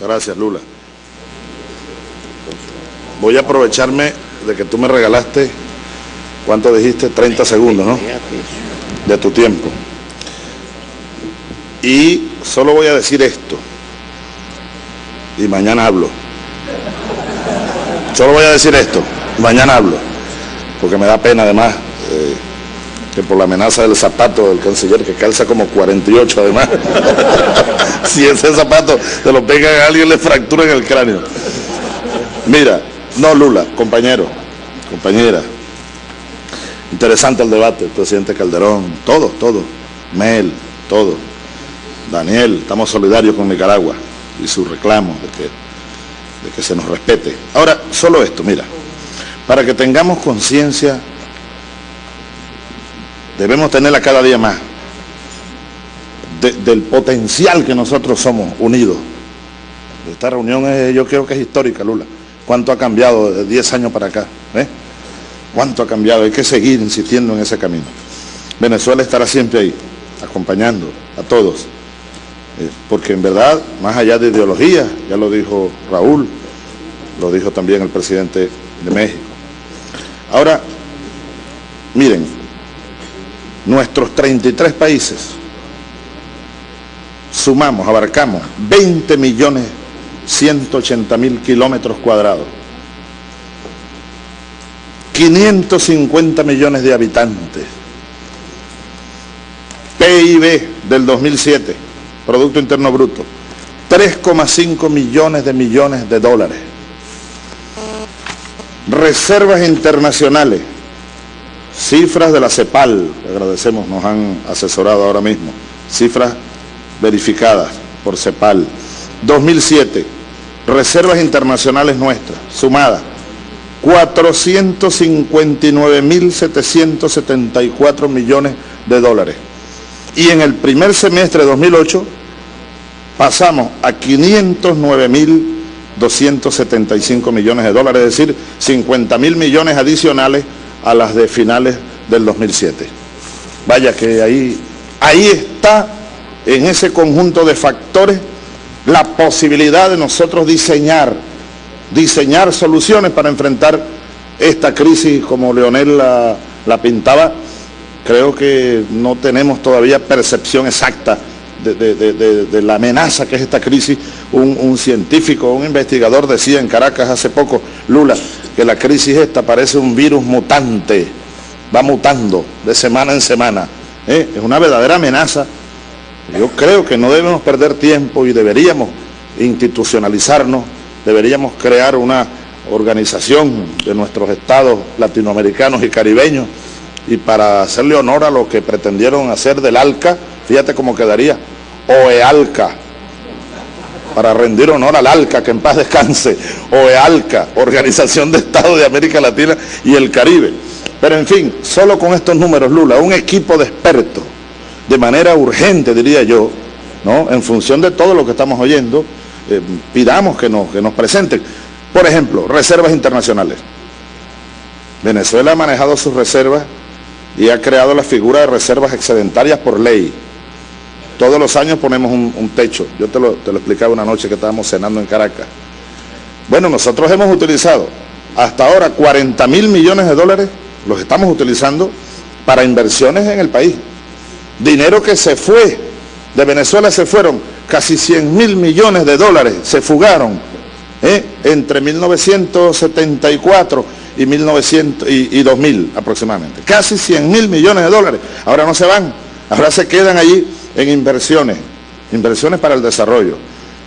gracias, Lula. Voy a aprovecharme de que tú me regalaste, ¿cuánto dijiste? 30 segundos, ¿no? De tu tiempo. Y solo voy a decir esto. Y mañana hablo. Solo voy a decir esto. Mañana hablo. Porque me da pena además eh, que por la amenaza del zapato del canciller que calza como 48 además. si ese zapato se lo pega a alguien le fractura en el cráneo. Mira, no Lula, compañero, compañera. Interesante el debate, presidente Calderón, todo, todo. Mel, todo. Daniel, estamos solidarios con Nicaragua y su reclamo de que, de que se nos respete. Ahora, solo esto, mira, para que tengamos conciencia, debemos tenerla cada día más, del potencial que nosotros somos unidos. Esta reunión es, yo creo que es histórica, Lula. ¿Cuánto ha cambiado de 10 años para acá? ¿Eh? ¿Cuánto ha cambiado? Hay que seguir insistiendo en ese camino. Venezuela estará siempre ahí, acompañando a todos. Eh, porque en verdad, más allá de ideología, ya lo dijo Raúl, lo dijo también el presidente de México. Ahora, miren, nuestros 33 países sumamos, abarcamos 20 millones 180 mil kilómetros cuadrados. 550 millones de habitantes. PIB del 2007, Producto Interno Bruto, 3,5 millones de millones de dólares. Reservas internacionales, cifras de la CEPAL, agradecemos, nos han asesorado ahora mismo, cifras verificadas por CEPAL. 2007, reservas internacionales nuestras, sumadas, 459.774 millones de dólares. Y en el primer semestre de 2008 pasamos a 509.275 millones de dólares, es decir, 50 mil millones adicionales a las de finales del 2007. Vaya que ahí, ahí está, en ese conjunto de factores, la posibilidad de nosotros diseñar, diseñar soluciones para enfrentar esta crisis como Leonel la, pintaba. Creo que no tenemos todavía percepción exacta de, la amenaza que es esta crisis. Un, un, científico, un investigador decía en Caracas hace poco, Lula, que la crisis esta parece un virus mutante, va mutando de semana en semana. ¿eh? Es una verdadera amenaza yo creo que no debemos perder tiempo y deberíamos institucionalizarnos, deberíamos crear una organización de nuestros estados latinoamericanos y caribeños y para hacerle honor a lo que pretendieron hacer del ALCA, fíjate cómo quedaría, OEALCA, para rendir honor al ALCA, que en paz descanse, OEALCA, Organización de Estados de América Latina y el Caribe. Pero en fin, solo con estos números, Lula, un equipo de expertos de manera urgente, diría yo, ¿no? en función de todo lo que estamos oyendo, eh, pidamos que nos, que nos presenten. Por ejemplo, reservas internacionales. Venezuela ha manejado sus reservas y ha creado la figura de reservas excedentarias por ley. Todos los años ponemos un, techo. Yo te lo, te lo explicaba una noche que estábamos cenando en Caracas. Bueno, nosotros hemos utilizado hasta ahora 40 mil millones de dólares, los estamos utilizando para inversiones en el país. Dinero que se fue, de Venezuela se fueron casi 100 mil millones de dólares, se fugaron ¿eh? entre 1974 y, 1900, y, 2000 aproximadamente. Casi 100 mil millones de dólares. Ahora no se van, ahora se quedan allí en inversiones, inversiones para el desarrollo.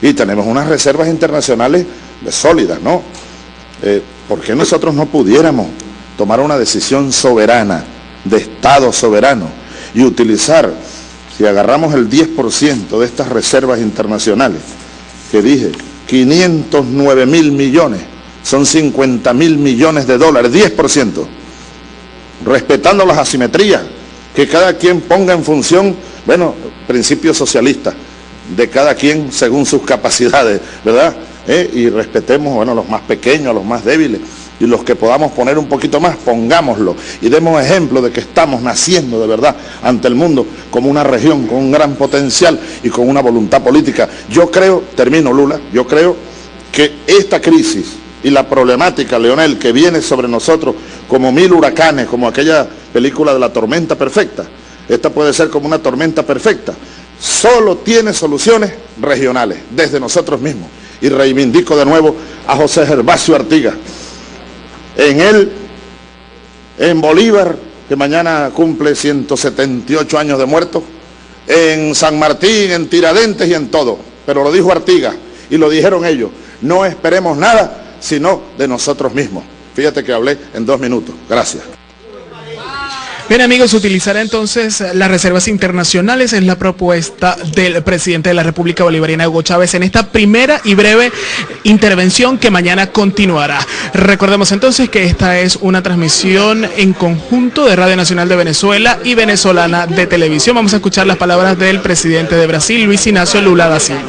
Y tenemos unas reservas internacionales sólidas, ¿no? Eh, ¿Por qué nosotros no pudiéramos tomar una decisión soberana, de Estado soberano? y utilizar, si agarramos el 10% de estas reservas internacionales, que dije, 509 mil millones, son 50 mil millones de dólares, 10%, respetando las asimetrías, que cada quien ponga en función, bueno, principios socialistas, de cada quien según sus capacidades, ¿verdad? ¿Eh? Y respetemos, bueno, los más pequeños, los más débiles, y los que podamos poner un poquito más, pongámoslo y demos ejemplo de que estamos naciendo de verdad ante el mundo como una región con un gran potencial y con una voluntad política. Yo creo, termino Lula, yo creo que esta crisis y la problemática, Leonel, que viene sobre nosotros como mil huracanes, como aquella película de la tormenta perfecta, esta puede ser como una tormenta perfecta, solo tiene soluciones regionales, desde nosotros mismos. Y reivindico de nuevo a José Gervasio Artiga. En él, en Bolívar, que mañana cumple 178 años de muerto, en San Martín, en Tiradentes y en todo. Pero lo dijo Artiga y lo dijeron ellos. No esperemos nada sino de nosotros mismos. Fíjate que hablé en dos minutos. Gracias. Bien amigos, utilizará entonces las reservas internacionales, es la propuesta del presidente de la República Bolivariana Hugo Chávez en esta primera y breve intervención que mañana continuará. Recordemos entonces que esta es una transmisión en conjunto de Radio Nacional de Venezuela y Venezolana de Televisión. Vamos a escuchar las palabras del presidente de Brasil, Luis Ignacio Lula da Silva.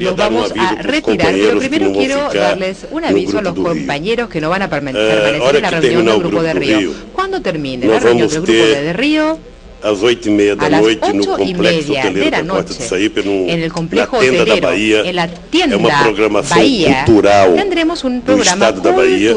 Nos vamos a retirar, pero primero quiero darles un aviso a los compañeros que no van a permanecer en la reunión del Grupo de Río. ¿Cuándo termine la reunión del Grupo de Río? às oito e meia da noite no complexo hoteleiro da Porta de Saípe, no, en el complejo na tenda da Bahia. En la tienda é uma programação Bahia, cultural tendremos um programa do Estado da Bahia.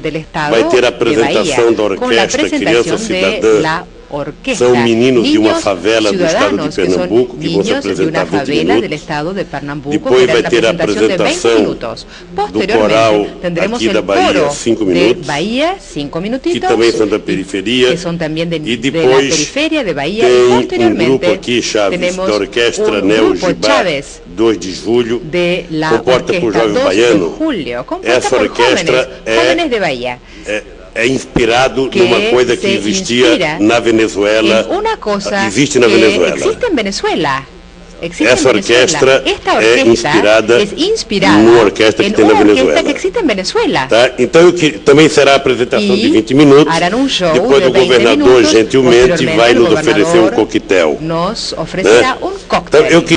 Del estado Vai ter a apresentação da Orquestra Criança Cidadã orquesta. São meninos de uma favela do estado de Pernambuco que, que vão se apresentar 20 minutos. De Pernambuco, Depois vai ter a apresentação do coral aqui da Bahia, 5 minutos. Bahia, cinco que também são da periferia. Que são também de, e depois de periferia de Bahia. tem um grupo aqui, Chaves, da Orquestra um Neo Gibá, 2 de julho, de la comporta por jovens baianos. Essa orquestra é, é é inspirado numa coisa que existia na Venezuela. Uma coisa existe na Venezuela. Existe em Venezuela. Existe Essa orquestra, é inspirada numa orquestra que tem na Venezuela. Venezuela. Tá? Então eu que, também será a apresentação de 20 minutos. Um Depois o governador minutos, gentilmente vai nos oferecer um coquetel. Nos oferecerá né? um coquetel. Então, eu que...